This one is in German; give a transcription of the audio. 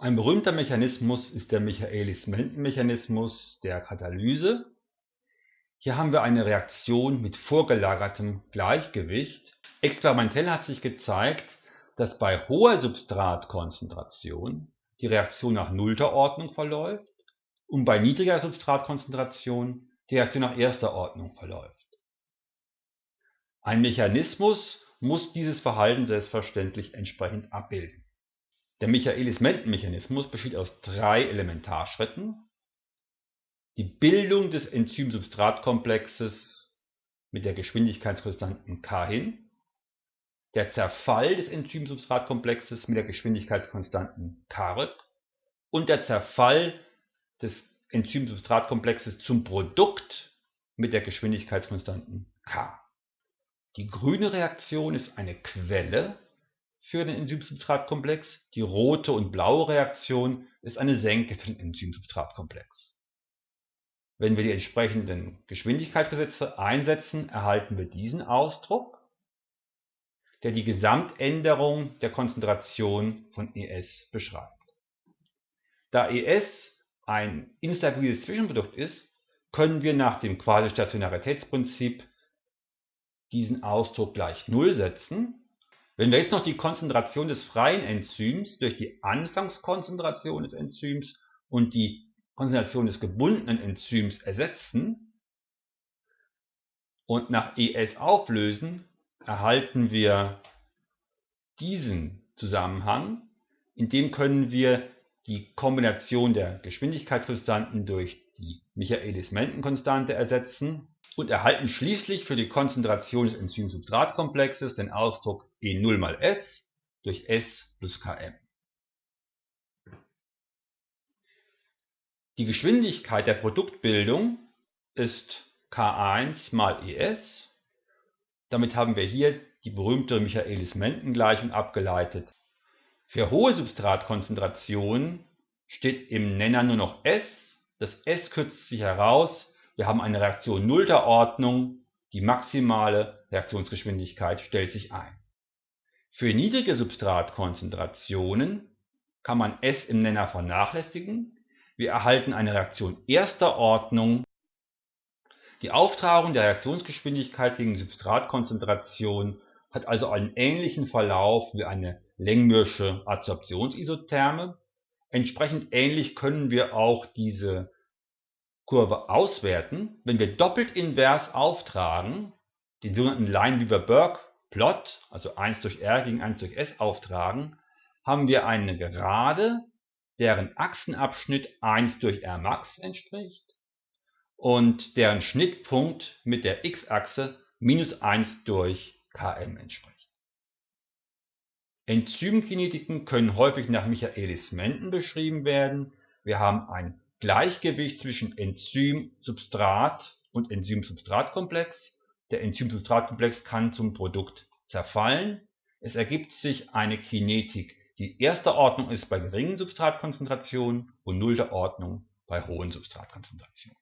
Ein berühmter Mechanismus ist der Michaelis-Menten-Mechanismus der Katalyse. Hier haben wir eine Reaktion mit vorgelagertem Gleichgewicht. Experimentell hat sich gezeigt, dass bei hoher Substratkonzentration die Reaktion nach nullter Ordnung verläuft und bei niedriger Substratkonzentration die Reaktion nach erster Ordnung verläuft. Ein Mechanismus muss dieses Verhalten selbstverständlich entsprechend abbilden. Der Michaelis-Menten-Mechanismus besteht aus drei Elementarschritten. Die Bildung des Enzym-Substrat-Komplexes mit der Geschwindigkeitskonstanten k hin, der Zerfall des Enzym-Substrat-Komplexes mit der Geschwindigkeitskonstanten k und der Zerfall des Enzym-Substrat-Komplexes zum Produkt mit der Geschwindigkeitskonstanten k. Die grüne Reaktion ist eine Quelle für den Enzym-Substrat-Komplex. Die rote und blaue Reaktion ist eine Senke für den Enzym-Substrat-Komplex. Wenn wir die entsprechenden Geschwindigkeitsgesetze einsetzen, erhalten wir diesen Ausdruck, der die Gesamtänderung der Konzentration von ES beschreibt. Da ES ein instabiles Zwischenprodukt ist, können wir nach dem Quasi-Stationaritätsprinzip diesen Ausdruck gleich Null setzen wenn wir jetzt noch die Konzentration des freien Enzyms durch die Anfangskonzentration des Enzyms und die Konzentration des gebundenen Enzyms ersetzen und nach ES auflösen, erhalten wir diesen Zusammenhang. In dem können wir die Kombination der Geschwindigkeitskonstanten durch die Michaelis-Menten-Konstante ersetzen und erhalten schließlich für die Konzentration des Enzym-Substrat-Komplexes den Ausdruck E0 mal S durch S plus Km. Die Geschwindigkeit der Produktbildung ist K1 mal ES. Damit haben wir hier die berühmte Michaelis-Menten-Gleichung abgeleitet. Für hohe Substratkonzentrationen steht im Nenner nur noch S. Das S kürzt sich heraus wir haben eine Reaktion nullter Ordnung, die maximale Reaktionsgeschwindigkeit stellt sich ein. Für niedrige Substratkonzentrationen kann man S im Nenner vernachlässigen. Wir erhalten eine Reaktion erster Ordnung. Die Auftragung der Reaktionsgeschwindigkeit gegen Substratkonzentration hat also einen ähnlichen Verlauf wie eine Längmürsche Adsorptionsisotherme. Entsprechend ähnlich können wir auch diese Kurve auswerten, wenn wir doppelt invers auftragen, den sogenannten Lineweaver-Burke-Plot, also 1 durch R gegen 1 durch S auftragen, haben wir eine Gerade, deren Achsenabschnitt 1 durch R max entspricht und deren Schnittpunkt mit der x-Achse minus 1 durch Km entspricht. Enzymkinetiken können häufig nach Michaelis-Menten beschrieben werden. Wir haben ein Gleichgewicht zwischen Enzym-Substrat und Enzym-Substrat-Komplex. Der Enzym-Substrat-Komplex kann zum Produkt zerfallen. Es ergibt sich eine Kinetik, die erster Ordnung ist bei geringen Substratkonzentrationen und nullter Ordnung bei hohen Substratkonzentrationen